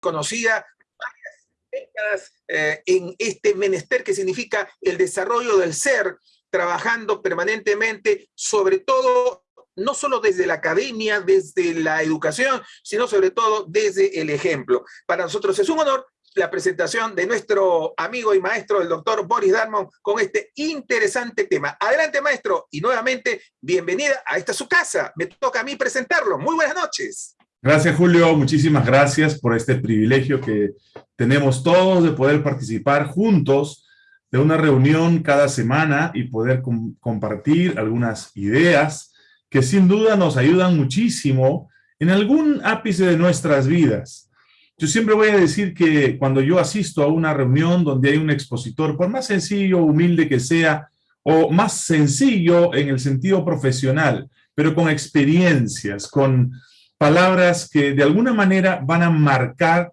conocida varias eh, en este menester que significa el desarrollo del ser, trabajando permanentemente, sobre todo, no solo desde la academia, desde la educación, sino sobre todo desde el ejemplo. Para nosotros es un honor la presentación de nuestro amigo y maestro, el doctor Boris Darmon, con este interesante tema. Adelante, maestro, y nuevamente, bienvenida a esta su casa. Me toca a mí presentarlo. Muy buenas noches. Gracias, Julio. Muchísimas gracias por este privilegio que tenemos todos de poder participar juntos de una reunión cada semana y poder compartir algunas ideas que sin duda nos ayudan muchísimo en algún ápice de nuestras vidas. Yo siempre voy a decir que cuando yo asisto a una reunión donde hay un expositor, por más sencillo, humilde que sea, o más sencillo en el sentido profesional, pero con experiencias, con palabras que de alguna manera van a marcar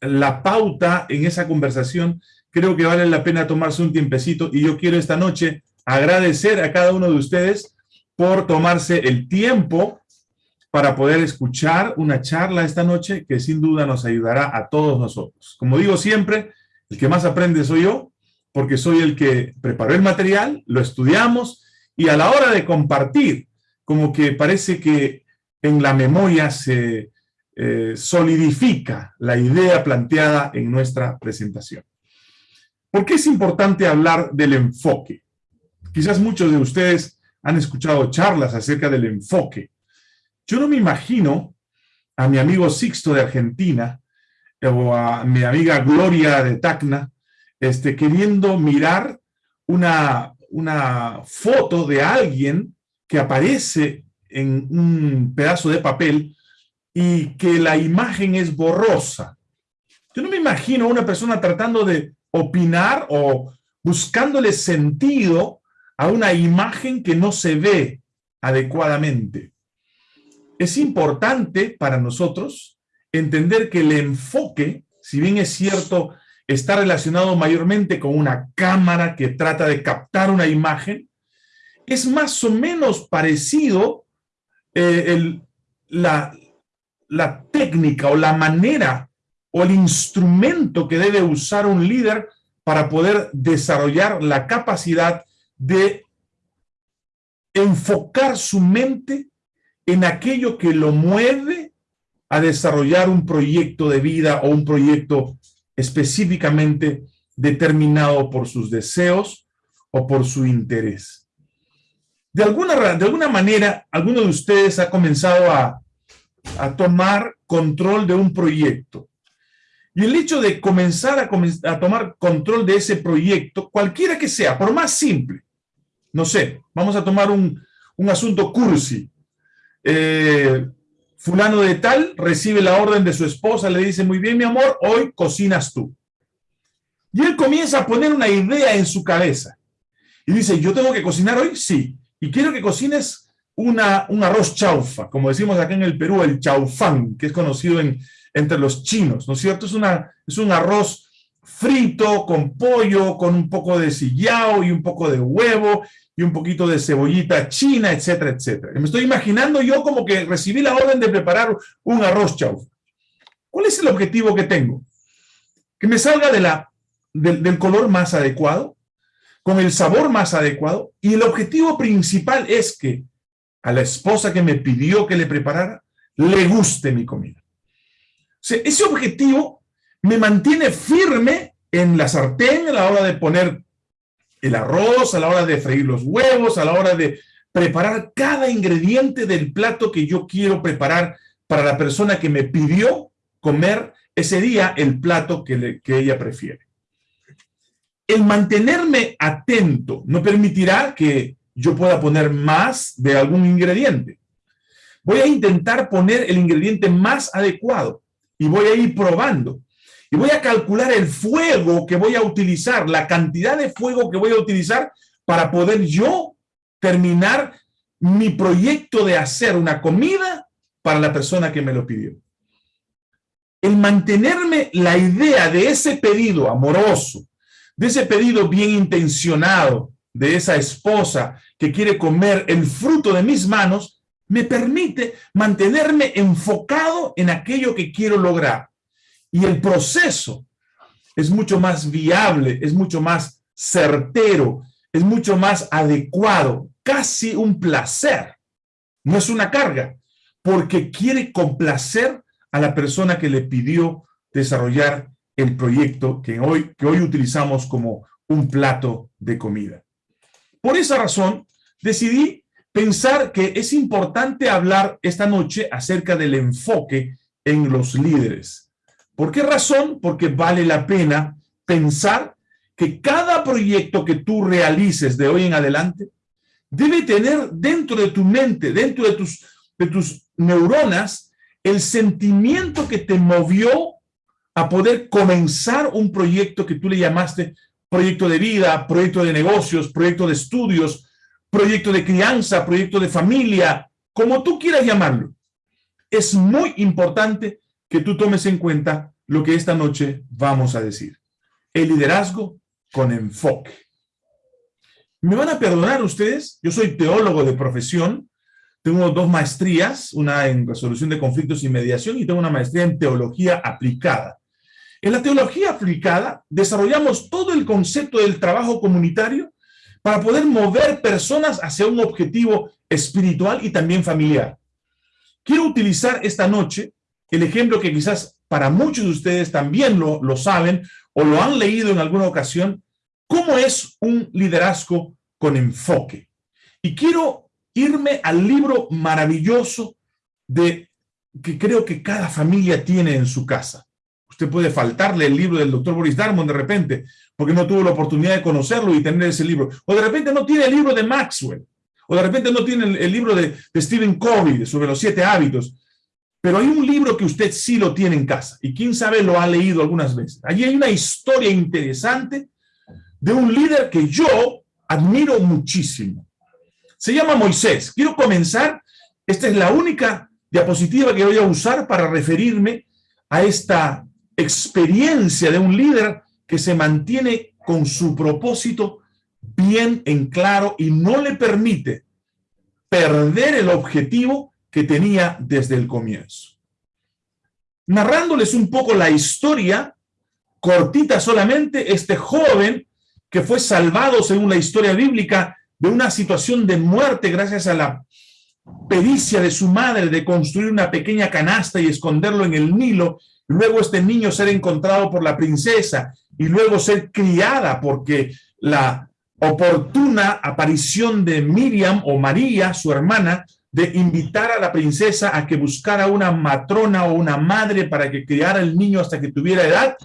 la pauta en esa conversación, creo que vale la pena tomarse un tiempecito y yo quiero esta noche agradecer a cada uno de ustedes por tomarse el tiempo para poder escuchar una charla esta noche que sin duda nos ayudará a todos nosotros. Como digo siempre, el que más aprende soy yo, porque soy el que preparó el material, lo estudiamos, y a la hora de compartir, como que parece que en la memoria se eh, solidifica la idea planteada en nuestra presentación. ¿Por qué es importante hablar del enfoque? Quizás muchos de ustedes han escuchado charlas acerca del enfoque, yo no me imagino a mi amigo Sixto de Argentina o a mi amiga Gloria de Tacna este, queriendo mirar una, una foto de alguien que aparece en un pedazo de papel y que la imagen es borrosa. Yo no me imagino una persona tratando de opinar o buscándole sentido a una imagen que no se ve adecuadamente es importante para nosotros entender que el enfoque, si bien es cierto, está relacionado mayormente con una cámara que trata de captar una imagen, es más o menos parecido eh, la, la técnica o la manera o el instrumento que debe usar un líder para poder desarrollar la capacidad de enfocar su mente en aquello que lo mueve a desarrollar un proyecto de vida o un proyecto específicamente determinado por sus deseos o por su interés. De alguna, de alguna manera, alguno de ustedes ha comenzado a, a tomar control de un proyecto. Y el hecho de comenzar a, a tomar control de ese proyecto, cualquiera que sea, por más simple, no sé, vamos a tomar un, un asunto cursi, eh, fulano de tal recibe la orden de su esposa, le dice, muy bien, mi amor, hoy cocinas tú. Y él comienza a poner una idea en su cabeza. Y dice, ¿yo tengo que cocinar hoy? Sí. Y quiero que cocines una, un arroz chaufa, como decimos acá en el Perú, el chaufán, que es conocido en, entre los chinos, ¿no es cierto? Es, una, es un arroz frito, con pollo, con un poco de sillao y un poco de huevo, y un poquito de cebollita china, etcétera, etcétera. Me estoy imaginando yo como que recibí la orden de preparar un arroz chau. ¿Cuál es el objetivo que tengo? Que me salga del color más adecuado, con el sabor más adecuado, y el objetivo principal es que a la esposa que me pidió que le preparara, le guste mi comida. Ese objetivo me mantiene firme en la sartén a la hora de poner el arroz, a la hora de freír los huevos, a la hora de preparar cada ingrediente del plato que yo quiero preparar para la persona que me pidió comer ese día el plato que ella prefiere. El mantenerme atento no permitirá que yo pueda poner más de algún ingrediente. Voy a intentar poner el ingrediente más adecuado y voy a ir probando y voy a calcular el fuego que voy a utilizar, la cantidad de fuego que voy a utilizar para poder yo terminar mi proyecto de hacer una comida para la persona que me lo pidió. El mantenerme la idea de ese pedido amoroso, de ese pedido bien intencionado, de esa esposa que quiere comer el fruto de mis manos, me permite mantenerme enfocado en aquello que quiero lograr y el proceso es mucho más viable, es mucho más certero, es mucho más adecuado, casi un placer. No es una carga, porque quiere complacer a la persona que le pidió desarrollar el proyecto que hoy, que hoy utilizamos como un plato de comida. Por esa razón, decidí pensar que es importante hablar esta noche acerca del enfoque en los líderes. ¿Por qué razón? Porque vale la pena pensar que cada proyecto que tú realices de hoy en adelante debe tener dentro de tu mente, dentro de tus, de tus neuronas, el sentimiento que te movió a poder comenzar un proyecto que tú le llamaste proyecto de vida, proyecto de negocios, proyecto de estudios, proyecto de crianza, proyecto de familia, como tú quieras llamarlo. Es muy importante que tú tomes en cuenta lo que esta noche vamos a decir. El liderazgo con enfoque. Me van a perdonar ustedes, yo soy teólogo de profesión, tengo dos maestrías, una en resolución de conflictos y mediación y tengo una maestría en teología aplicada. En la teología aplicada desarrollamos todo el concepto del trabajo comunitario para poder mover personas hacia un objetivo espiritual y también familiar. Quiero utilizar esta noche el ejemplo que quizás para muchos de ustedes también lo, saben o lo han leído en alguna ocasión, cómo es un liderazgo con enfoque. Y quiero irme al libro maravilloso de que creo que cada familia tiene en su casa. Usted puede faltarle el libro del doctor Boris Darmon de repente, porque no tuvo la oportunidad de conocerlo y tener ese libro. O de repente no tiene el libro de Maxwell. O de repente no tiene el, libro de, Stephen Covey sobre los siete hábitos. Pero hay un libro que usted sí lo tiene en casa. Y quién sabe lo ha leído algunas veces. Allí hay una historia interesante de un líder que yo admiro muchísimo. Se llama Moisés. Quiero comenzar. Esta es la única diapositiva que voy a usar para referirme a esta experiencia de un líder que se mantiene con su propósito bien en claro y no le permite perder el objetivo que tenía desde el comienzo. Narrándoles un poco la historia, cortita solamente, este joven que fue salvado, según la historia bíblica, de una situación de muerte gracias a la pericia de su madre de construir una pequeña canasta y esconderlo en el Nilo luego este niño ser encontrado por la princesa y luego ser criada porque la oportuna aparición de Miriam o María, su hermana, de invitar a la princesa a que buscara una matrona o una madre para que criara el niño hasta que tuviera edad,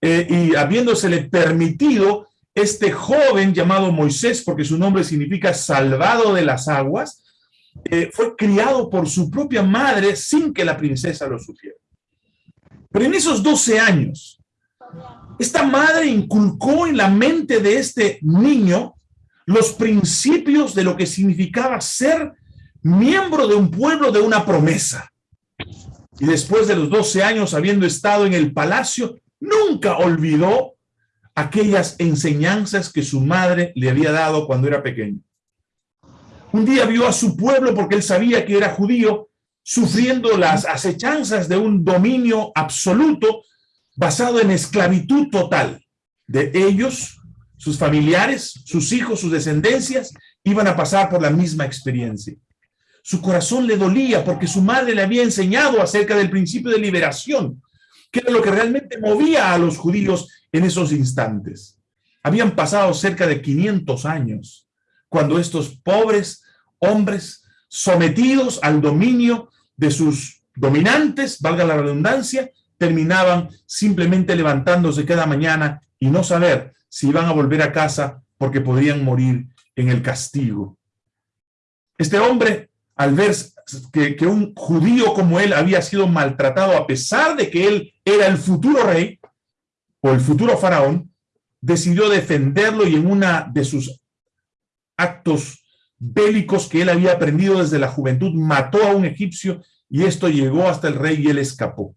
eh, y habiéndosele permitido, este joven llamado Moisés, porque su nombre significa salvado de las aguas, eh, fue criado por su propia madre sin que la princesa lo supiera. Pero en esos 12 años, esta madre inculcó en la mente de este niño los principios de lo que significaba ser miembro de un pueblo de una promesa. Y después de los 12 años habiendo estado en el palacio, nunca olvidó aquellas enseñanzas que su madre le había dado cuando era pequeño. Un día vio a su pueblo porque él sabía que era judío sufriendo las acechanzas de un dominio absoluto basado en esclavitud total. De ellos, sus familiares, sus hijos, sus descendencias, iban a pasar por la misma experiencia. Su corazón le dolía porque su madre le había enseñado acerca del principio de liberación, que era lo que realmente movía a los judíos en esos instantes. Habían pasado cerca de 500 años cuando estos pobres hombres sometidos al dominio de sus dominantes, valga la redundancia, terminaban simplemente levantándose cada mañana y no saber si iban a volver a casa porque podrían morir en el castigo. Este hombre, al ver que, que, un judío como él había sido maltratado a pesar de que él era el futuro rey o el futuro faraón, decidió defenderlo y en una de sus actos bélicos que él había aprendido desde la juventud, mató a un egipcio y esto llegó hasta el rey y él escapó.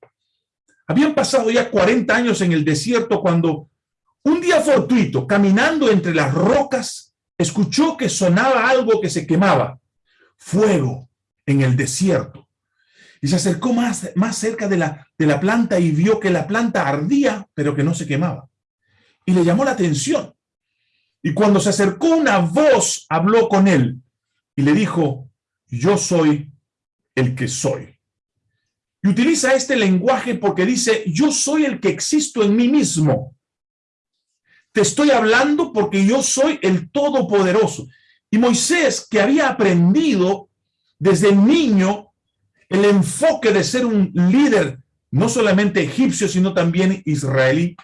Habían pasado ya 40 años en el desierto cuando un día fortuito, caminando entre las rocas, escuchó que sonaba algo que se quemaba, fuego en el desierto. Y se acercó más, más cerca de la, de la planta y vio que la planta ardía, pero que no se quemaba. Y le llamó la atención. Y cuando se acercó una voz, habló con él y le dijo, yo soy el que soy. Y utiliza este lenguaje porque dice, yo soy el que existo en mí mismo. Te estoy hablando porque yo soy el Todopoderoso. Y Moisés, que había aprendido desde niño el enfoque de ser un líder, no solamente egipcio, sino también israelí,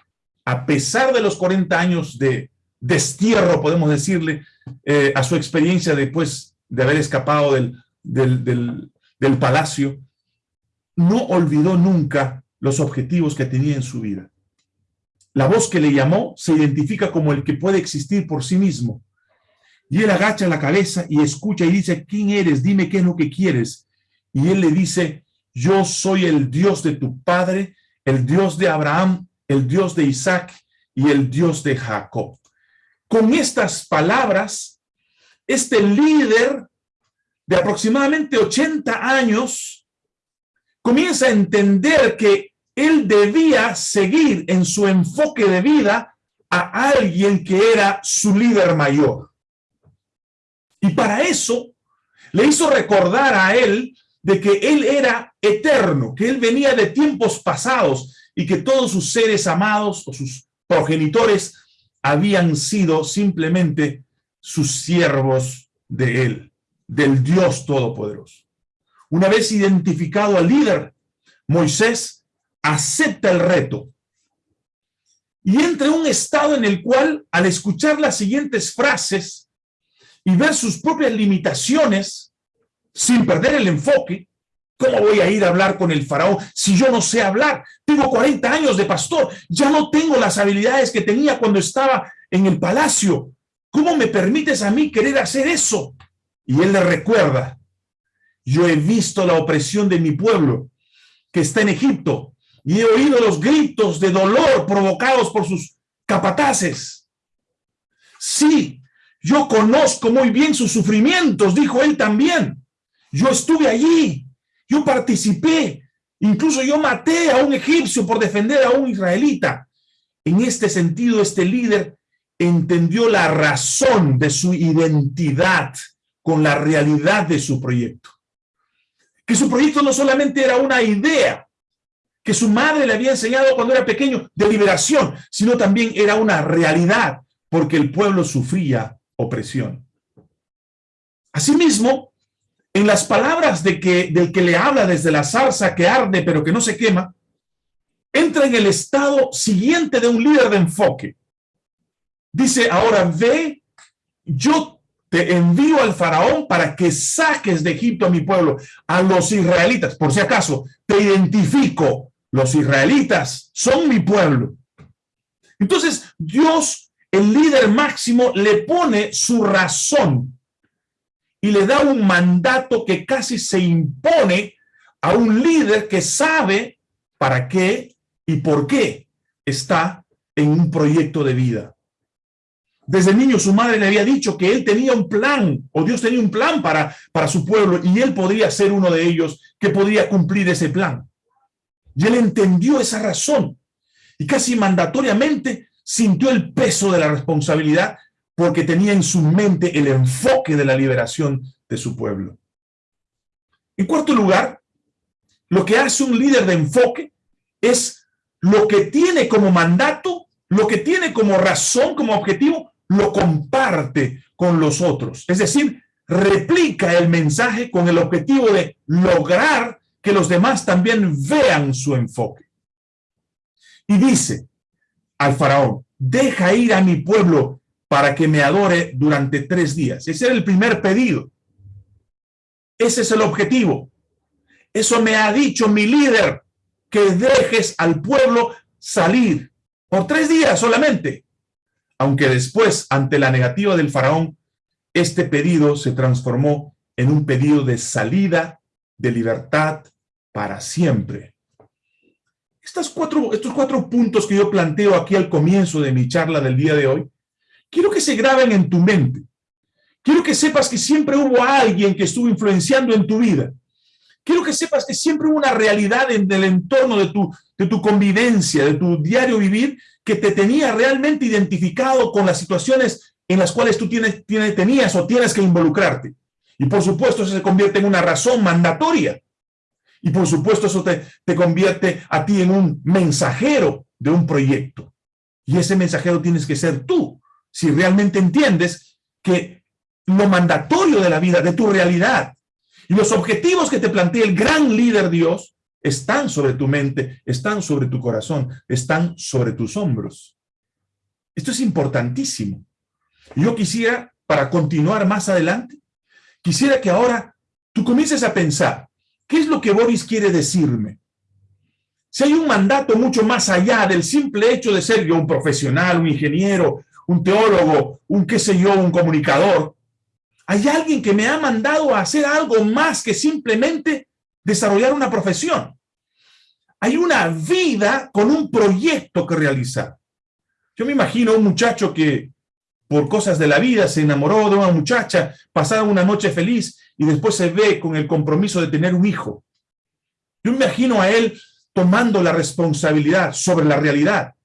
a pesar de los 40 años de destierro, podemos decirle, eh, a su experiencia después de haber escapado del, del, del palacio, no olvidó nunca los objetivos que tenía en su vida. La voz que le llamó se identifica como el que puede existir por sí mismo. Y él agacha la cabeza y escucha y dice, ¿quién eres? Dime qué es lo que quieres. Y él le dice, yo soy el Dios de tu padre, el Dios de Abraham, el Dios de Isaac y el Dios de Jacob. Con estas palabras, este líder de aproximadamente 80 años comienza a entender que él debía seguir en su enfoque de vida a alguien que era su líder mayor. Y para eso le hizo recordar a él de que él era eterno, que él venía de tiempos pasados y que todos sus seres amados o sus progenitores habían sido simplemente sus siervos de él, del Dios Todopoderoso. Una vez identificado al líder, Moisés acepta el reto y entra en un estado en el cual, al escuchar las siguientes frases y ver sus propias limitaciones, sin perder el enfoque, ¿Cómo voy a ir a hablar con el faraón si yo no sé hablar? Tengo 40 años de pastor, ya no tengo las habilidades que tenía cuando estaba en el palacio. ¿Cómo me permites a mí querer hacer eso? Y él le recuerda, yo he visto la opresión de mi pueblo que está en Egipto y he oído los gritos de dolor provocados por sus capataces. Sí, yo conozco muy bien sus sufrimientos, dijo él también. Yo estuve allí yo participé, incluso yo maté a un egipcio por defender a un israelita. En este sentido, este líder entendió la razón de su identidad con la realidad de su proyecto. Que su proyecto no solamente era una idea, que su madre le había enseñado cuando era pequeño de liberación, sino también era una realidad, porque el pueblo sufría opresión. Asimismo, en las palabras de que, del que le habla desde la zarza que arde pero que no se quema, entra en el estado siguiente de un líder de enfoque. Dice, ahora ve, yo te envío al faraón para que saques de Egipto a mi pueblo, a los israelitas. Por si acaso, te identifico, los israelitas son mi pueblo. Entonces, Dios, el líder máximo, le pone su razón y le da un mandato que casi se impone a un líder que sabe para qué y por qué está en un proyecto de vida. Desde niño su madre le había dicho que él tenía un plan, o Dios tenía un plan para, para su pueblo, y él podría ser uno de ellos que podría cumplir ese plan. Y él entendió esa razón, y casi mandatoriamente sintió el peso de la responsabilidad porque tenía en su mente el enfoque de la liberación de su pueblo. En cuarto lugar, lo que hace un líder de enfoque es lo que tiene como mandato, lo que tiene como razón, como objetivo, lo comparte con los otros. Es decir, replica el mensaje con el objetivo de lograr que los demás también vean su enfoque. Y dice al faraón, deja ir a mi pueblo para que me adore durante tres días. Ese era el primer pedido. Ese es el objetivo. Eso me ha dicho mi líder, que dejes al pueblo salir por tres días solamente. Aunque después, ante la negativa del faraón, este pedido se transformó en un pedido de salida, de libertad para siempre. Estas cuatro, estos cuatro puntos que yo planteo aquí al comienzo de mi charla del día de hoy quiero que se graben en tu mente. Quiero que sepas que siempre hubo alguien que estuvo influenciando en tu vida, quiero que sepas que siempre hubo una realidad en el entorno de tu, de tu convivencia, de tu diario vivir, que te tenía realmente identificado con las situaciones en las cuales tú tienes, tienes, tenías o tienes que involucrarte. Y por supuesto eso se convierte en una razón mandatoria. Y por supuesto eso te, te convierte a ti en un mensajero de un proyecto. Y ese mensajero tienes que ser tú, si realmente entiendes que lo mandatorio de la vida, de tu realidad, y los objetivos que te plantea el gran líder Dios, están sobre tu mente, están sobre tu corazón, están sobre tus hombros. Esto es importantísimo. Yo quisiera, para continuar más adelante, quisiera que ahora tú comiences a pensar, ¿qué es lo que Boris quiere decirme? Si hay un mandato mucho más allá del simple hecho de ser yo un profesional, un ingeniero, un teólogo, un qué sé yo, un comunicador, hay alguien que me ha mandado a hacer algo más que simplemente desarrollar una profesión. Hay una vida con un proyecto que realizar. Yo me imagino un muchacho que por cosas de la vida se enamoró de una muchacha, pasaron una noche feliz y después se ve con el compromiso de tener un hijo. Yo me imagino a él tomando la responsabilidad sobre la realidad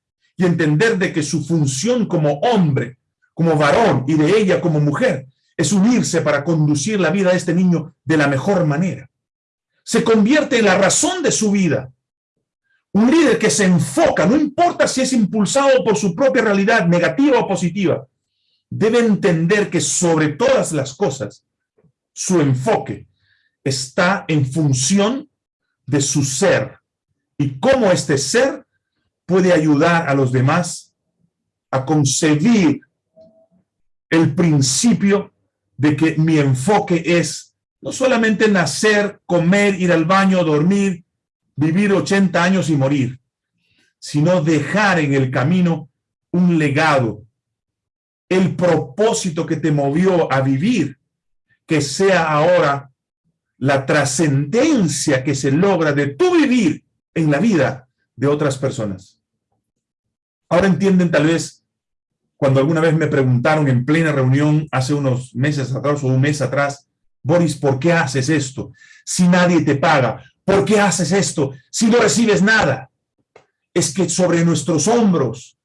y entender de que su función como hombre, como varón y de ella como mujer es unirse para conducir la vida de este niño de la mejor manera. Se convierte en la razón de su vida. Un líder que se enfoca, no importa si es impulsado por su propia realidad, negativa o positiva, debe entender que sobre todas las cosas, su enfoque está en función de su ser, y cómo este ser puede ayudar a los demás a concebir el principio de que mi enfoque es no solamente nacer, comer, ir al baño, dormir, vivir 80 años y morir, sino dejar en el camino un legado, el propósito que te movió a vivir, que sea ahora la trascendencia que se logra de tu vivir en la vida de otras personas. Ahora entienden tal vez cuando alguna vez me preguntaron en plena reunión hace unos meses atrás o un mes atrás, Boris, ¿por qué haces esto? Si nadie te paga, ¿por qué haces esto? Si no recibes nada. Es que sobre nuestros hombros,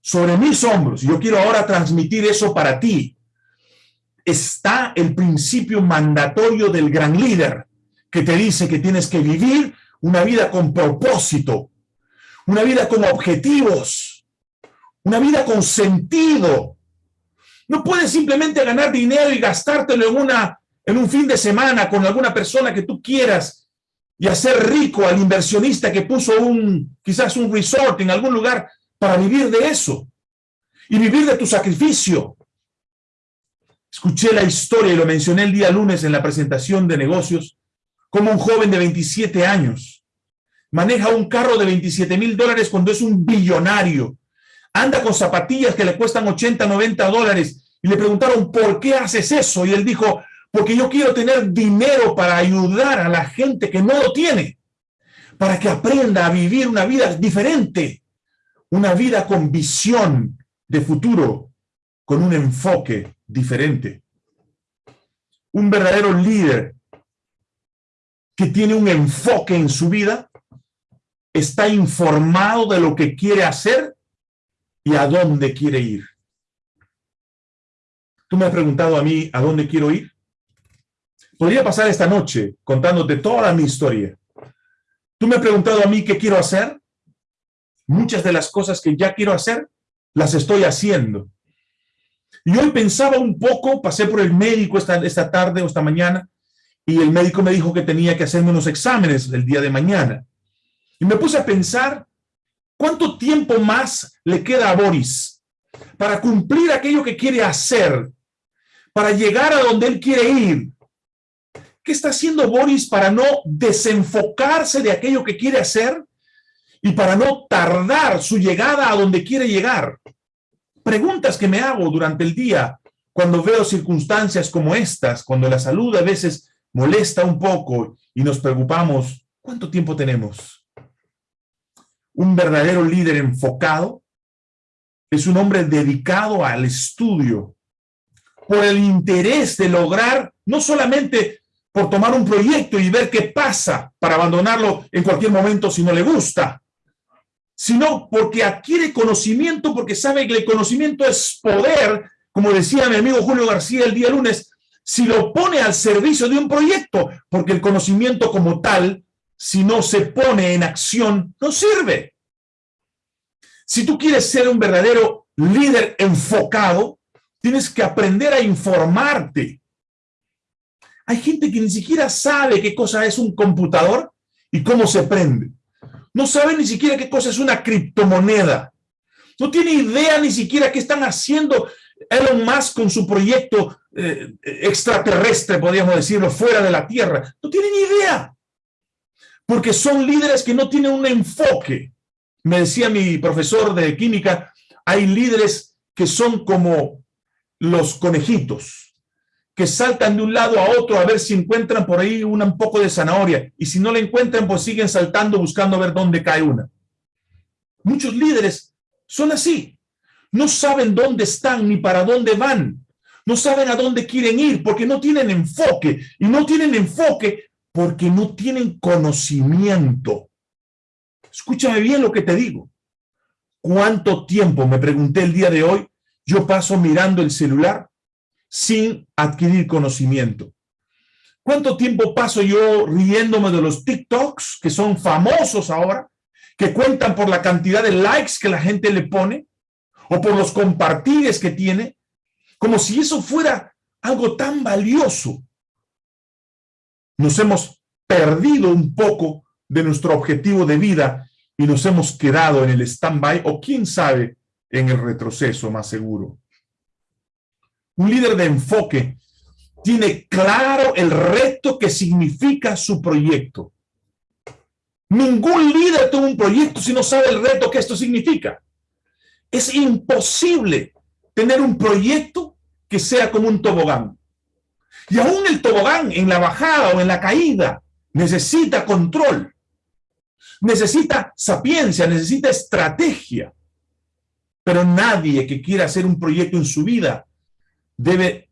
sobre mis hombros, yo quiero ahora transmitir eso para ti, está el principio mandatorio del gran líder, que te dice que tienes que vivir una vida con propósito, una vida con objetivos, una vida con sentido. No puedes simplemente ganar dinero y gastártelo en, una, en un fin de semana con alguna persona que tú quieras y hacer rico al inversionista que puso un, quizás un resort en algún lugar para vivir de eso y vivir de tu sacrificio. Escuché la historia y lo mencioné el día lunes en la presentación de negocios como un joven de 27 años maneja un carro de 27 mil dólares cuando es un billonario, anda con zapatillas que le cuestan 80, 90 dólares, y le preguntaron, ¿por qué haces eso? Y él dijo, porque yo quiero tener dinero para ayudar a la gente que no lo tiene, para que aprenda a vivir una vida diferente, una vida con visión de futuro, con un enfoque diferente. Un verdadero líder que tiene un enfoque en su vida, está informado de lo que quiere hacer y a dónde quiere ir. Tú me has preguntado a mí a dónde quiero ir. Podría pasar esta noche contándote toda mi historia. Tú me has preguntado a mí qué quiero hacer. Muchas de las cosas que ya quiero hacer, las estoy haciendo. Y hoy pensaba un poco, pasé por el médico esta, esta tarde o esta mañana, y el médico me dijo que tenía que hacerme unos exámenes el día de mañana. Y me puse a pensar, ¿cuánto tiempo más le queda a Boris para cumplir aquello que quiere hacer, para llegar a donde él quiere ir? ¿Qué está haciendo Boris para no desenfocarse de aquello que quiere hacer y para no tardar su llegada a donde quiere llegar? Preguntas que me hago durante el día cuando veo circunstancias como estas, cuando la salud a veces molesta un poco y nos preocupamos, ¿cuánto tiempo tenemos? Un verdadero líder enfocado es un hombre dedicado al estudio por el interés de lograr no solamente por tomar un proyecto y ver qué pasa para abandonarlo en cualquier momento si no le gusta, sino porque adquiere conocimiento, porque sabe que el conocimiento es poder, como decía mi amigo Julio García el día lunes, si lo pone al servicio de un proyecto, porque el conocimiento como tal, si no se pone en acción, no sirve. Si tú quieres ser un verdadero líder enfocado, tienes que aprender a informarte. Hay gente que ni siquiera sabe qué cosa es un computador y cómo se prende. No sabe ni siquiera qué cosa es una criptomoneda. No tiene idea ni siquiera qué están haciendo Elon Musk con su proyecto eh, extraterrestre, podríamos decirlo, fuera de la Tierra. No tienen idea. Porque son líderes que no tienen un enfoque. Me decía mi profesor de química, hay líderes que son como los conejitos, que saltan de un lado a otro a ver si encuentran por ahí una, un poco de zanahoria. Y si no la encuentran, pues siguen saltando buscando ver dónde cae una. Muchos líderes son así. No saben dónde están ni para dónde van. No saben a dónde quieren ir porque no tienen enfoque. Y no tienen enfoque porque no tienen conocimiento. Escúchame bien lo que te digo. ¿Cuánto tiempo, me pregunté el día de hoy, yo paso mirando el celular sin adquirir conocimiento? ¿Cuánto tiempo paso yo riéndome de los TikToks que son famosos ahora, que cuentan por la cantidad de likes que la gente le pone? o por los compartires que tiene, como si eso fuera algo tan valioso. Nos hemos perdido un poco de nuestro objetivo de vida y nos hemos quedado en el stand-by o quién sabe, en el retroceso más seguro. Un líder de enfoque tiene claro el reto que significa su proyecto. Ningún líder tuvo un proyecto si no sabe el reto que esto significa. Es imposible tener un proyecto que sea como un tobogán. Y aún el tobogán en la bajada o en la caída necesita control, necesita sapiencia, necesita estrategia. Pero nadie que quiera hacer un proyecto en su vida debe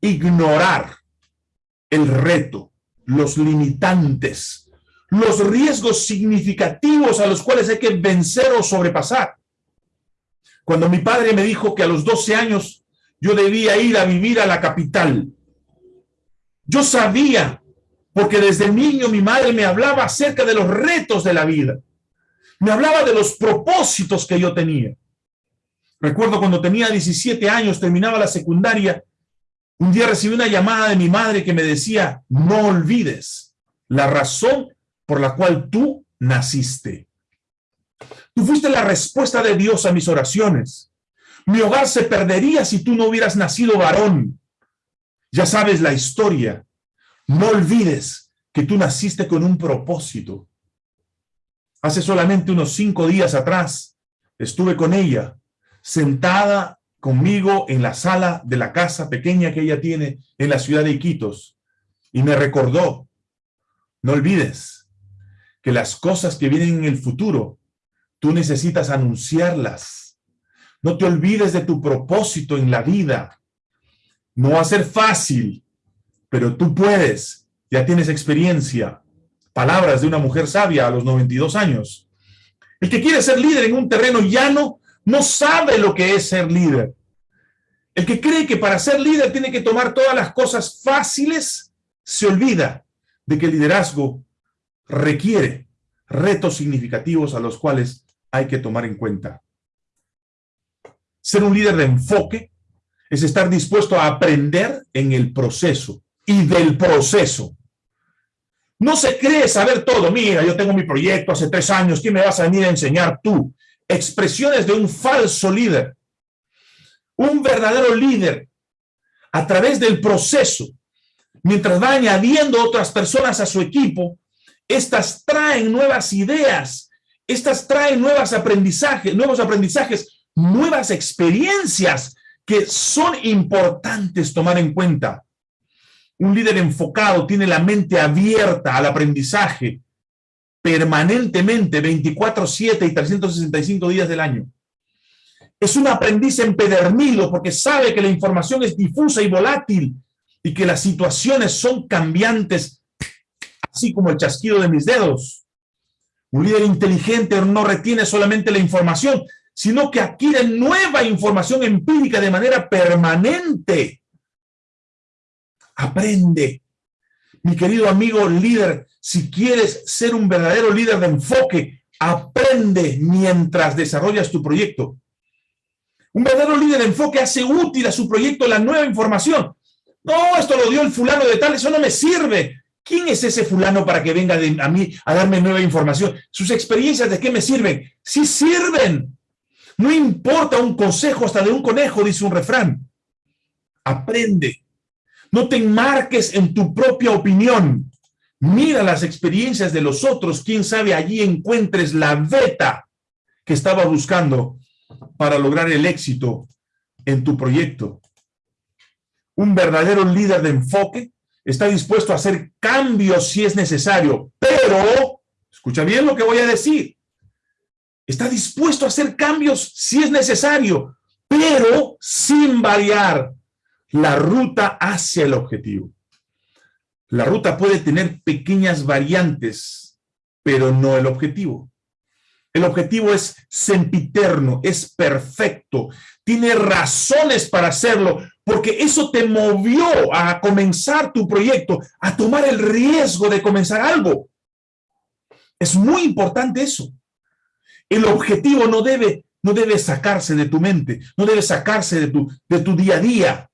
ignorar el reto, los limitantes, los riesgos significativos a los cuales hay que vencer o sobrepasar. Cuando mi padre me dijo que a los 12 años yo debía ir a vivir a la capital, yo sabía, porque desde niño mi madre me hablaba acerca de los retos de la vida. Me hablaba de los propósitos que yo tenía. Recuerdo cuando tenía 17 años, terminaba la secundaria, un día recibí una llamada de mi madre que me decía, no olvides la razón por la cual tú naciste. Tú fuiste la respuesta de Dios a mis oraciones. Mi hogar se perdería si tú no hubieras nacido varón. Ya sabes la historia. No olvides que tú naciste con un propósito. Hace solamente unos cinco días atrás estuve con ella, sentada conmigo en la sala de la casa pequeña que ella tiene en la ciudad de Iquitos, y me recordó, no olvides que las cosas que vienen en el futuro Tú necesitas anunciarlas. No te olvides de tu propósito en la vida. No va a ser fácil, pero tú puedes. Ya tienes experiencia. Palabras de una mujer sabia a los 92 años. El que quiere ser líder en un terreno llano no sabe lo que es ser líder. El que cree que para ser líder tiene que tomar todas las cosas fáciles, se olvida de que el liderazgo requiere retos significativos a los cuales hay que tomar en cuenta. Ser un líder de enfoque es estar dispuesto a aprender en el proceso y del proceso. No se cree saber todo. Mira, yo tengo mi proyecto hace tres años. ¿Quién me vas a venir a enseñar tú? Expresiones de un falso líder. Un verdadero líder, a través del proceso, mientras va añadiendo otras personas a su equipo, estas traen nuevas ideas, estas traen nuevos aprendizajes, nuevos aprendizajes, nuevas experiencias que son importantes tomar en cuenta. Un líder enfocado tiene la mente abierta al aprendizaje permanentemente, 24-7 y 365 días del año. Es un aprendiz empedernido porque sabe que la información es difusa y volátil y que las situaciones son cambiantes, así como el chasquido de mis dedos. Un líder inteligente no retiene solamente la información, sino que adquiere nueva información empírica de manera permanente. Aprende. Mi querido amigo líder, si quieres ser un verdadero líder de enfoque, aprende mientras desarrollas tu proyecto. Un verdadero líder de enfoque hace útil a su proyecto la nueva información. No, esto lo dio el fulano de tal, eso no me sirve. ¿Quién es ese fulano para que venga a mí a darme nueva información? ¿Sus experiencias de qué me sirven? Sí sirven. No importa un consejo hasta de un conejo, dice un refrán. Aprende. No te enmarques en tu propia opinión. Mira las experiencias de los otros. Quién sabe, allí encuentres la beta que estaba buscando para lograr el éxito en tu proyecto. Un verdadero líder de enfoque está dispuesto a hacer cambios si es necesario, pero, escucha bien lo que voy a decir, está dispuesto a hacer cambios si es necesario, pero sin variar la ruta hacia el objetivo. La ruta puede tener pequeñas variantes, pero no el objetivo. El objetivo es sempiterno, es perfecto, tiene razones para hacerlo, porque eso te movió a comenzar tu proyecto, a tomar el riesgo de comenzar algo. Es muy importante eso. El objetivo no debe, no debe sacarse de tu mente, no debe sacarse de tu, de tu día a día.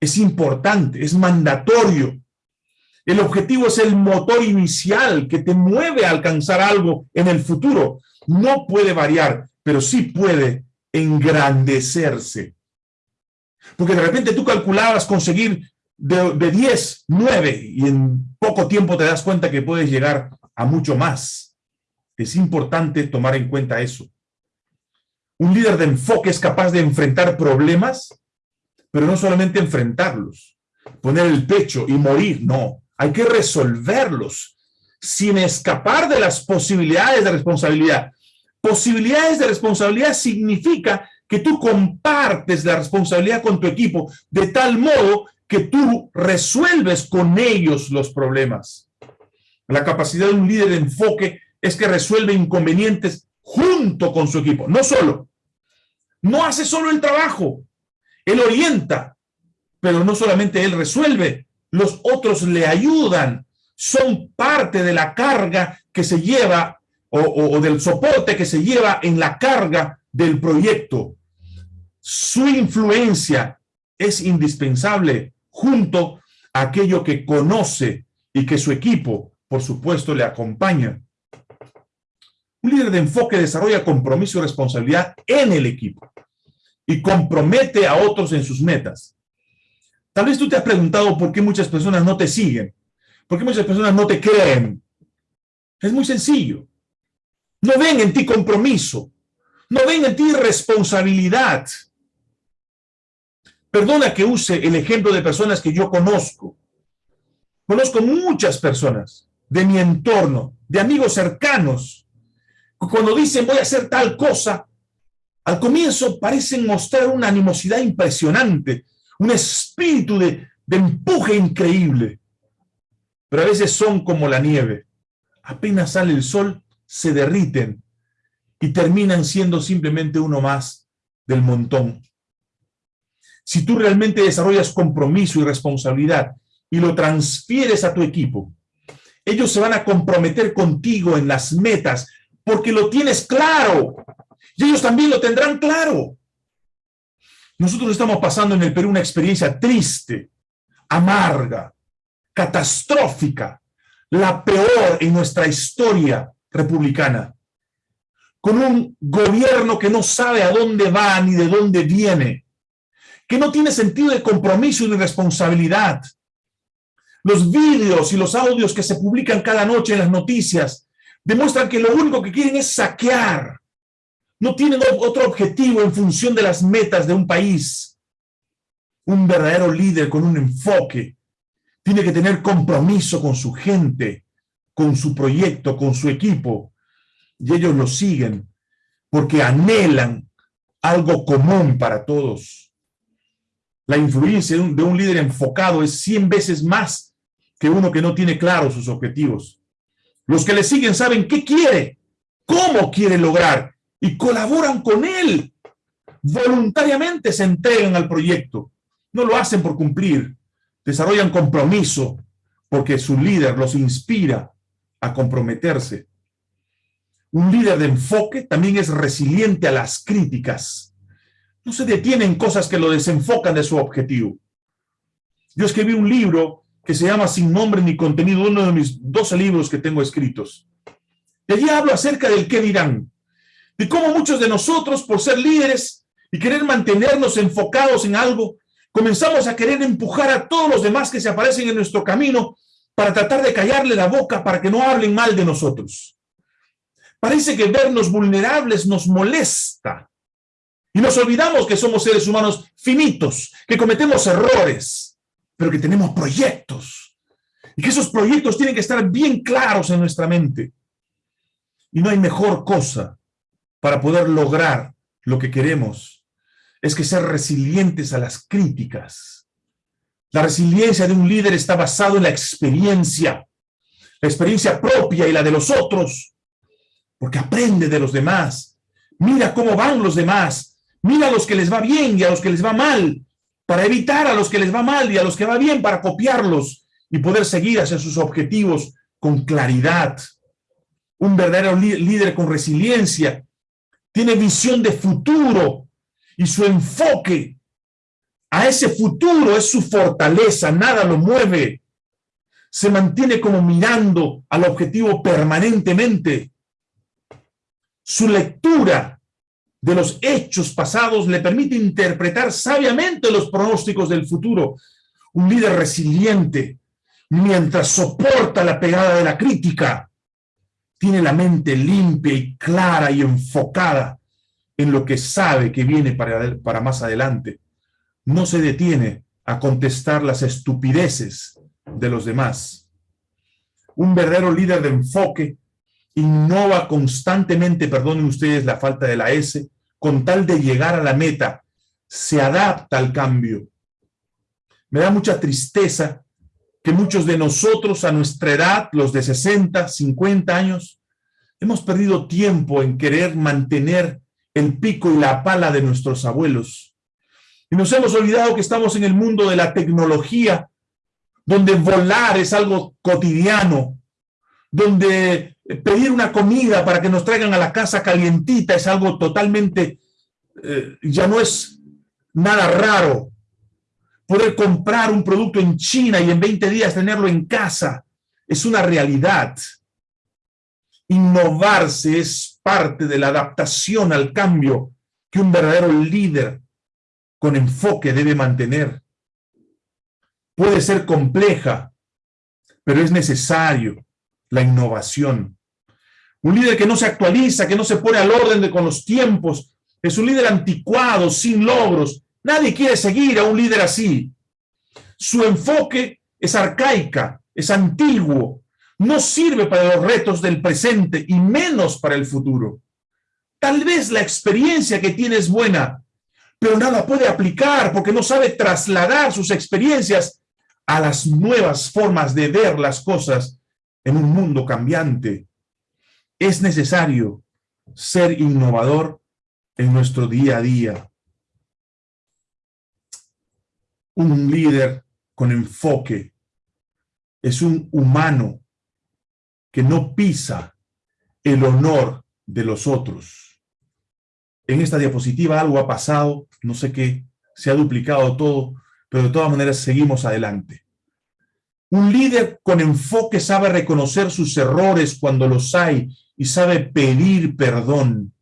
Es importante, es mandatorio. El objetivo es el motor inicial que te mueve a alcanzar algo en el futuro. No puede variar, pero sí puede engrandecerse. Porque de repente tú calculabas conseguir de, de 10, 9, y en poco tiempo te das cuenta que puedes llegar a mucho más. Es importante tomar en cuenta eso. Un líder de enfoque es capaz de enfrentar problemas, pero no solamente enfrentarlos, poner el pecho y morir, no. Hay que resolverlos sin escapar de las posibilidades de responsabilidad. Posibilidades de responsabilidad significa que tú compartes la responsabilidad con tu equipo de tal modo que tú resuelves con ellos los problemas. La capacidad de un líder de enfoque es que resuelve inconvenientes junto con su equipo, no solo. No hace solo el trabajo, él orienta, pero no solamente él resuelve, los otros le ayudan, son parte de la carga que se lleva o, o del soporte que se lleva en la carga del proyecto. Su influencia es indispensable junto a aquello que conoce y que su equipo, por supuesto, le acompaña. Un líder de enfoque desarrolla compromiso y responsabilidad en el equipo y compromete a otros en sus metas. Tal vez tú te has preguntado por qué muchas personas no te siguen, por qué muchas personas no te creen. Es muy sencillo. No ven en ti compromiso, no ven en ti responsabilidad. Perdona que use el ejemplo de personas que yo conozco. Conozco muchas personas de mi entorno, de amigos cercanos. Cuando dicen voy a hacer tal cosa, al comienzo parecen mostrar una animosidad impresionante, un espíritu de, empuje increíble. Pero a veces son como la nieve. Apenas sale el sol, se derriten y terminan siendo simplemente uno más del montón. Si tú realmente desarrollas compromiso y responsabilidad y lo transfieres a tu equipo, ellos se van a comprometer contigo en las metas porque lo tienes claro y ellos también lo tendrán claro. Nosotros estamos pasando en el Perú una experiencia triste, amarga, catastrófica, la peor en nuestra historia republicana, con un gobierno que no sabe a dónde va ni de dónde viene, que no tiene sentido de compromiso ni responsabilidad. Los vídeos y los audios que se publican cada noche en las noticias demuestran que lo único que quieren es saquear, no tienen otro objetivo en función de las metas de un país. Un verdadero líder con un enfoque tiene que tener compromiso con su gente, con su proyecto, con su equipo. Y ellos lo siguen porque anhelan algo común para todos. La influencia de un, de un líder enfocado es 100 veces más que uno que no tiene claros sus objetivos. Los que le siguen saben qué quiere, cómo quiere lograr y colaboran con él. Voluntariamente se entregan al proyecto. No lo hacen por cumplir. Desarrollan compromiso porque su líder los inspira a comprometerse. Un líder de enfoque también es resiliente a las críticas. No se detiene en cosas que lo desenfocan de su objetivo. Yo escribí un libro que se llama Sin nombre ni contenido, uno de mis 12 libros que tengo escritos. Y allí hablo acerca del qué dirán, de cómo muchos de nosotros, por ser líderes y querer mantenernos enfocados en algo, comenzamos a querer empujar a todos los demás que se aparecen en nuestro camino para tratar de callarle la boca para que no hablen mal de nosotros. Parece que vernos vulnerables nos molesta. Y nos olvidamos que somos seres humanos finitos, que cometemos errores, pero que tenemos proyectos. Y que esos proyectos tienen que estar bien claros en nuestra mente. Y no hay mejor cosa para poder lograr lo que queremos, es que ser resilientes a las críticas. La resiliencia de un líder está basado en la experiencia, la experiencia propia y la de los otros, porque aprende de los demás, mira cómo van los demás, mira a los que les va bien y a los que les va mal, para evitar a los que les va mal y a los que va bien, para copiarlos y poder seguir hacia sus objetivos con claridad. Un verdadero líder con resiliencia tiene visión de futuro y su enfoque a ese futuro es su fortaleza, nada lo mueve. Se mantiene como mirando al objetivo permanentemente. Su lectura de los hechos pasados le permite interpretar sabiamente los pronósticos del futuro. Un líder resiliente, mientras soporta la pegada de la crítica, tiene la mente limpia y clara y enfocada en lo que sabe que viene para, más adelante. No se detiene a contestar las estupideces de los demás. Un verdadero líder de enfoque innova constantemente, perdonen ustedes la falta de la S, con tal de llegar a la meta, se adapta al cambio. Me da mucha tristeza que muchos de nosotros a nuestra edad, los de 60, 50 años, hemos perdido tiempo en querer mantener el pico y la pala de nuestros abuelos. Y nos hemos olvidado que estamos en el mundo de la tecnología, donde volar es algo cotidiano, donde pedir una comida para que nos traigan a la casa calientita es algo totalmente, eh, ya no es nada raro. Poder comprar un producto en China y en 20 días tenerlo en casa es una realidad. Innovarse es parte de la adaptación al cambio que un verdadero líder con enfoque debe mantener. Puede ser compleja, pero es necesario la innovación. Un líder que no se actualiza, que no se pone al orden de, con los tiempos, es un líder anticuado, sin logros. Nadie quiere seguir a un líder así. Su enfoque es arcaica, es antiguo, no sirve para los retos del presente y menos para el futuro. Tal vez la experiencia que tiene es buena, pero nada puede aplicar porque no sabe trasladar sus experiencias a las nuevas formas de ver las cosas en un mundo cambiante. Es necesario ser innovador en nuestro día a día. Un líder con enfoque es un humano que no pisa el honor de los otros. En esta diapositiva algo ha pasado, no sé qué, se ha duplicado todo, pero de todas maneras seguimos adelante. Un líder con enfoque sabe reconocer sus errores cuando los hay y sabe pedir perdón.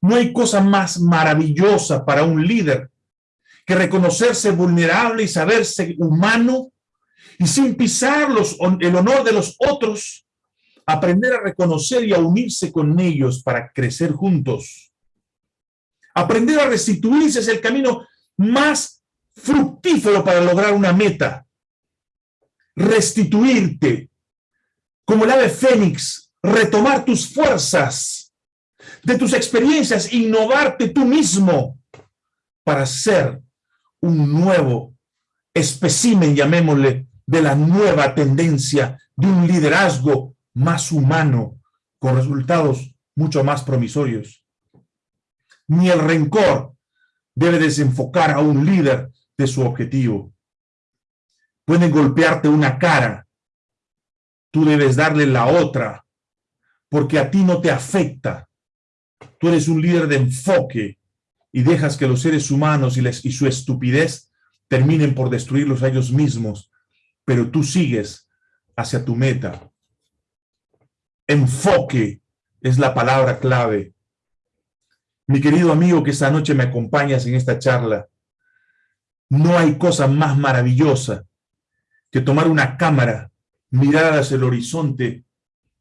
No hay cosa más maravillosa para un líder que reconocerse vulnerable y saberse humano y sin pisar el honor de los otros, aprender a reconocer y a unirse con ellos para crecer juntos. Aprender a restituirse es el camino más fructífero para lograr una meta restituirte, como el ave fénix, retomar tus fuerzas, de tus experiencias, innovarte tú mismo para ser un nuevo espécimen, llamémosle, de la nueva tendencia de un liderazgo más humano, con resultados mucho más promisorios. Ni el rencor debe desenfocar a un líder de su objetivo. Pueden golpearte una cara, tú debes darle la otra, porque a ti no te afecta. Tú eres un líder de enfoque y dejas que los seres humanos y, y su estupidez terminen por destruirlos a ellos mismos, pero tú sigues hacia tu meta. Enfoque es la palabra clave. Mi querido amigo que esta noche me acompañas en esta charla, no hay cosa más maravillosa que tomar una cámara, mirar hacia el horizonte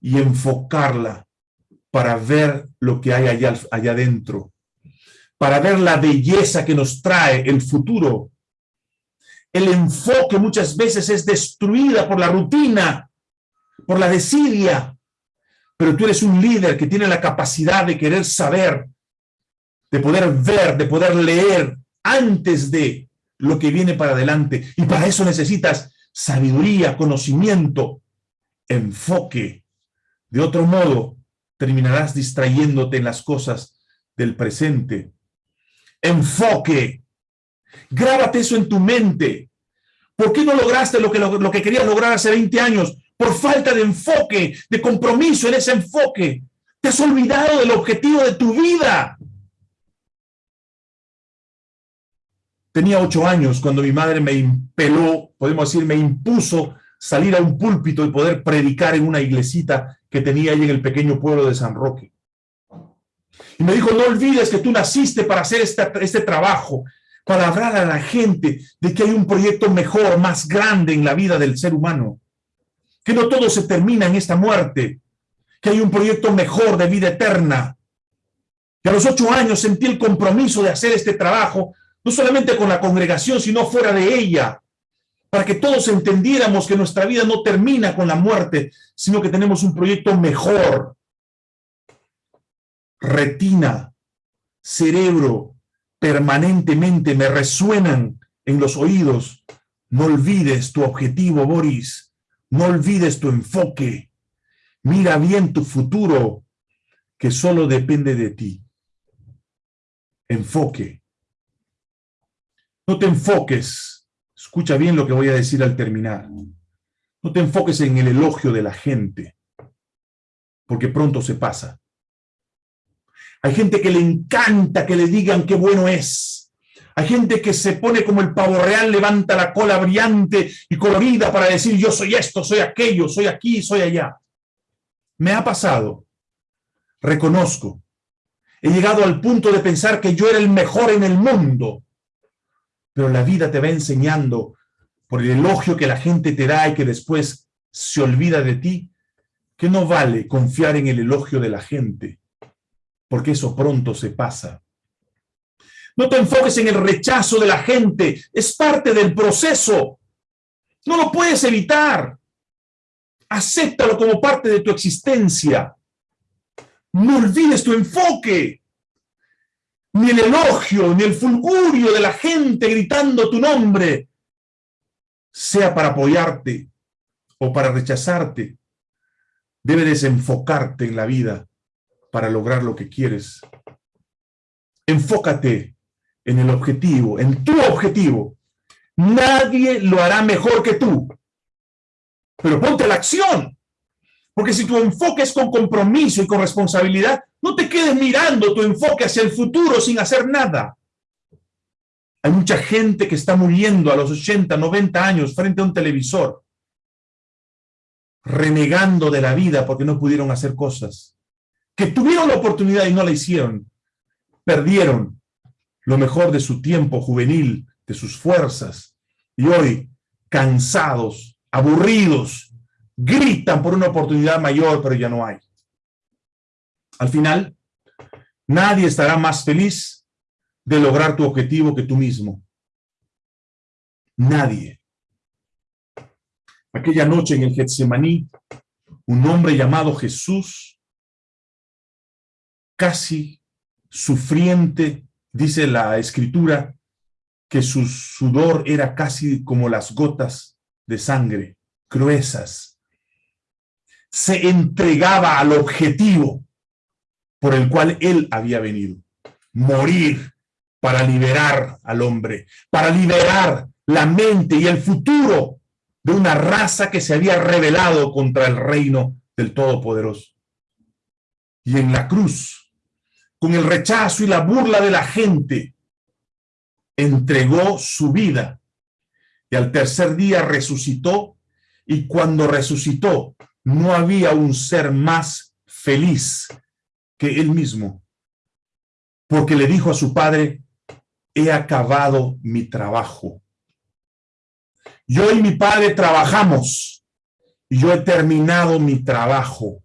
y enfocarla para ver lo que hay allá, allá adentro, para ver la belleza que nos trae el futuro. El enfoque muchas veces es destruida por la rutina, por la desidia, pero tú eres un líder que tiene la capacidad de querer saber, de poder ver, de poder leer antes de lo que viene para adelante. Y para eso necesitas sabiduría, conocimiento, enfoque. De otro modo, terminarás distrayéndote en las cosas del presente. Enfoque. Grábate eso en tu mente. ¿Por qué no lograste lo que, lo, lo que querías lograr hace 20 años? por falta de enfoque, de compromiso en ese enfoque. Te has olvidado del objetivo de tu vida. Tenía ocho años cuando mi madre me impeló, podemos decir, me impuso salir a un púlpito y poder predicar en una iglesita que tenía ahí en el pequeño pueblo de San Roque. Y me dijo, no olvides que tú naciste para hacer este, este trabajo, para hablar a la gente de que hay un proyecto mejor, más grande en la vida del ser humano que no todo se termina en esta muerte, que hay un proyecto mejor de vida eterna. Que a los ocho años sentí el compromiso de hacer este trabajo, no solamente con la congregación, sino fuera de ella, para que todos entendiéramos que nuestra vida no termina con la muerte, sino que tenemos un proyecto mejor. Retina, cerebro, permanentemente me resuenan en los oídos. No olvides tu objetivo, Boris no olvides tu enfoque. Mira bien tu futuro, que solo depende de ti. Enfoque. No te enfoques. Escucha bien lo que voy a decir al terminar. No te enfoques en el elogio de la gente, porque pronto se pasa. Hay gente que le encanta que le digan qué bueno es. Hay gente que se pone como el pavo real, levanta la cola brillante y colorida para decir yo soy esto, soy aquello, soy aquí, soy allá. Me ha pasado, reconozco, he llegado al punto de pensar que yo era el mejor en el mundo, pero la vida te va enseñando por el elogio que la gente te da y que después se olvida de ti, que no vale confiar en el elogio de la gente, porque eso pronto se pasa. No te enfoques en el rechazo de la gente. Es parte del proceso. No lo puedes evitar. Acéptalo como parte de tu existencia. No olvides tu enfoque. Ni el elogio, ni el fulgurio de la gente gritando tu nombre, sea para apoyarte o para rechazarte. Debe desenfocarte en la vida para lograr lo que quieres. Enfócate en el objetivo, en tu objetivo. Nadie lo hará mejor que tú. Pero ponte la acción. Porque si tu enfoque es con compromiso y con responsabilidad, no te quedes mirando tu enfoque hacia el futuro sin hacer nada. Hay mucha gente que está muriendo a los 80, 90 años frente a un televisor, renegando de la vida porque no pudieron hacer cosas, que tuvieron la oportunidad y no la hicieron, perdieron, lo mejor de su tiempo juvenil, de sus fuerzas, y hoy, cansados, aburridos, gritan por una oportunidad mayor, pero ya no hay. Al final, nadie estará más feliz de lograr tu objetivo que tú mismo. Nadie. Aquella noche en el Getsemaní, un hombre llamado Jesús, casi sufriente, dice la escritura, que su sudor era casi como las gotas de sangre, gruesas. Se entregaba al objetivo por el cual él había venido, morir para liberar al hombre, para liberar la mente y el futuro de una raza que se había rebelado contra el reino del Todopoderoso. Y en la cruz, con el rechazo y la burla de la gente, entregó su vida y al tercer día resucitó y cuando resucitó no había un ser más feliz que él mismo. Porque le dijo a su padre he acabado mi trabajo. Yo y mi padre trabajamos. Y yo he terminado mi trabajo.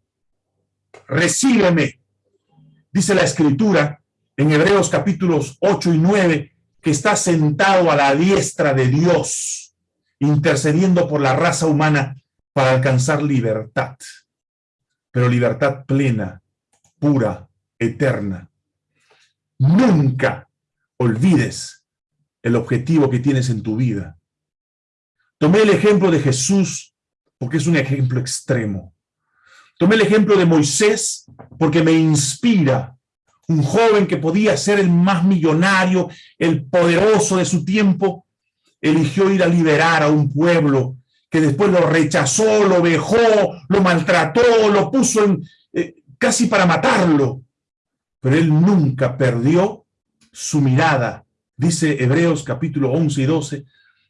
Recíbeme. Dice la escritura en Hebreos capítulos 8 y 9 que está sentado a la diestra de Dios, intercediendo por la raza humana para alcanzar libertad, pero libertad plena, pura, eterna. Nunca olvides el objetivo que tienes en tu vida. Tomé el ejemplo de Jesús porque es un ejemplo extremo. Tomé el ejemplo de Moisés porque me inspira un joven que podía ser el más millonario, el poderoso de su tiempo, eligió ir a liberar a un pueblo que después lo rechazó, lo vejó, lo maltrató, lo puso en, eh, casi para matarlo. Pero él nunca perdió su mirada. Dice Hebreos capítulo 11 y 12,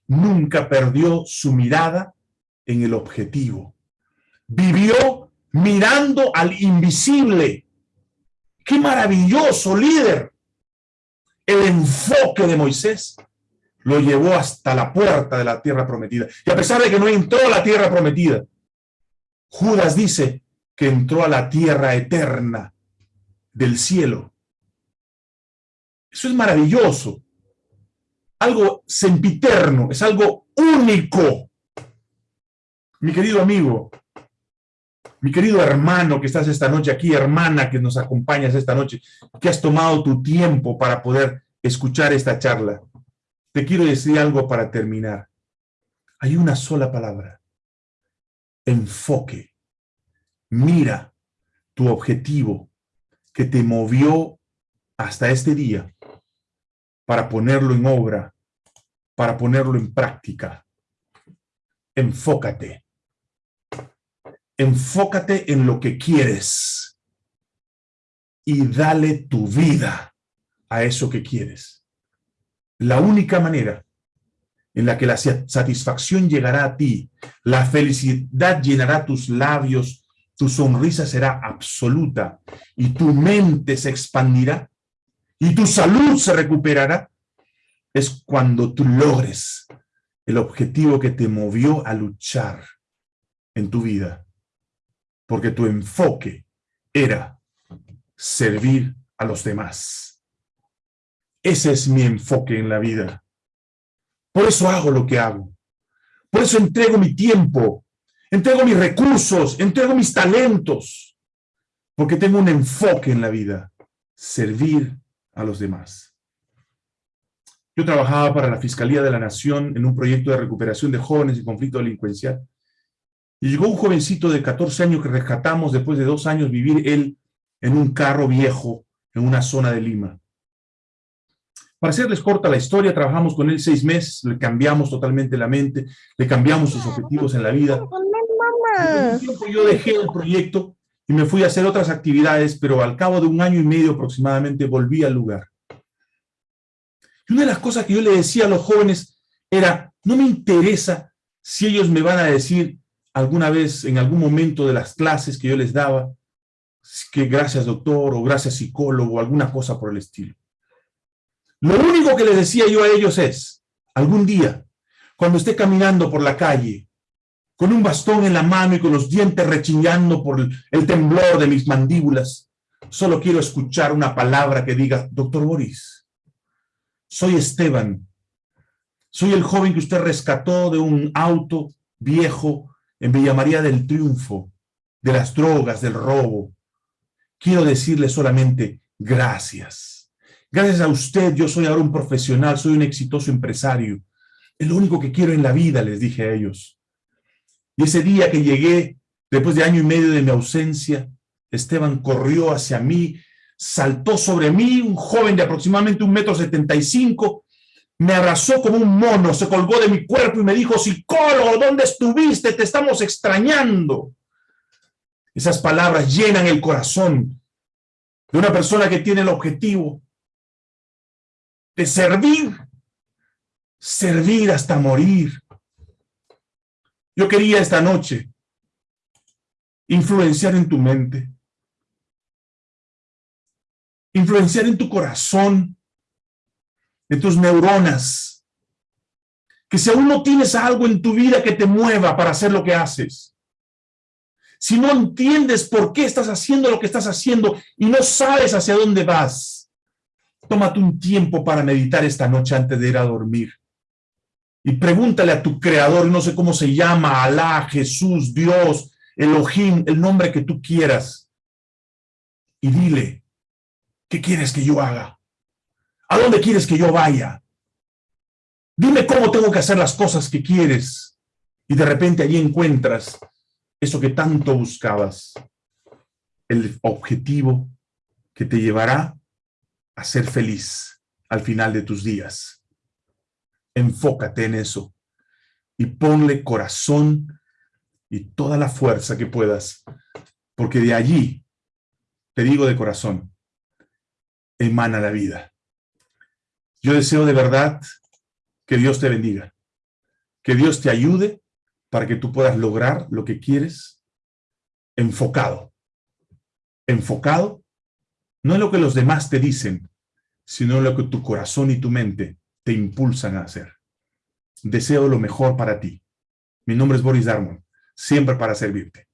nunca perdió su mirada en el objetivo. Vivió mirando al invisible, ¡Qué maravilloso líder! El enfoque de Moisés lo llevó hasta la puerta de la tierra prometida. Y a pesar de que no entró a la tierra prometida, Judas dice que entró a la tierra eterna del cielo. Eso es maravilloso. Algo sempiterno, es algo único. Mi querido amigo, mi querido hermano que estás esta noche aquí, hermana que nos acompañas esta noche, que has tomado tu tiempo para poder escuchar esta charla, te quiero decir algo para terminar. Hay una sola palabra. Enfoque. Mira tu objetivo que te movió hasta este día para ponerlo en obra, para ponerlo en práctica. Enfócate enfócate en lo que quieres y dale tu vida a eso que quieres. La única manera en la que la satisfacción llegará a ti, la felicidad llenará tus labios, tu sonrisa será absoluta y tu mente se expandirá y tu salud se recuperará, es cuando tú logres el objetivo que te movió a luchar en tu vida porque tu enfoque era servir a los demás. Ese es mi enfoque en la vida. Por eso hago lo que hago. Por eso entrego mi tiempo, entrego mis recursos, entrego mis talentos, porque tengo un enfoque en la vida, servir a los demás. Yo trabajaba para la Fiscalía de la Nación en un proyecto de recuperación de jóvenes y conflicto delincuencial y llegó un jovencito de 14 años que rescatamos después de dos años vivir él en un carro viejo en una zona de Lima. Para hacerles corta la historia, trabajamos con él seis meses, le cambiamos totalmente la mente, le cambiamos sus objetivos en la vida. tiempo yo dejé el proyecto y me fui a hacer otras actividades, pero al cabo de un año y medio aproximadamente volví al lugar. Y una de las cosas que yo le decía a los jóvenes era, no me interesa si ellos me van a decir alguna vez, en algún momento de las clases que yo les daba, que gracias doctor o gracias psicólogo o alguna cosa por el estilo. Lo único que les decía yo a ellos es, algún día, cuando esté caminando por la calle, con un bastón en la mano y con los dientes rechiñando por el temblor de mis mandíbulas, solo quiero escuchar una palabra que diga, doctor Boris, soy Esteban, soy el joven que usted rescató de un auto viejo en Villa María del Triunfo, de las drogas, del robo. Quiero decirle solamente gracias. Gracias a usted yo soy ahora un profesional, soy un exitoso empresario. Es lo único que quiero en la vida, les dije a ellos. Y ese día que llegué, después de año y medio de mi ausencia, Esteban corrió hacia mí, saltó sobre mí, un joven de aproximadamente un metro setenta y cinco, me abrazó como un mono, se colgó de mi cuerpo y me dijo, psicólogo, ¿dónde estuviste? Te estamos extrañando. Esas palabras llenan el corazón de una persona que tiene el objetivo de servir, servir hasta morir. Yo quería esta noche influenciar en tu mente, influenciar en tu corazón, en tus neuronas, que si aún no tienes algo en tu vida que te mueva para hacer lo que haces, si no entiendes por qué estás haciendo lo que estás haciendo y no sabes hacia dónde vas, tómate un tiempo para meditar esta noche antes de ir a dormir. Y pregúntale a tu creador, no sé cómo se llama, Alá, Jesús, Dios, Elohim, el nombre que tú quieras. Y dile, ¿qué quieres que yo haga? ¿A dónde quieres que yo vaya? Dime cómo tengo que hacer las cosas que quieres. Y de repente allí encuentras eso que tanto buscabas. El objetivo que te llevará a ser feliz al final de tus días. Enfócate en eso y ponle corazón y toda la fuerza que puedas, porque de allí, te digo de corazón, emana la vida. Yo deseo de verdad que Dios te bendiga, que Dios te ayude para que tú puedas lograr lo que quieres enfocado. Enfocado no es lo que los demás te dicen, sino lo que tu corazón y tu mente te impulsan a hacer. Deseo lo mejor para ti. Mi nombre es Boris Darmon, siempre para servirte.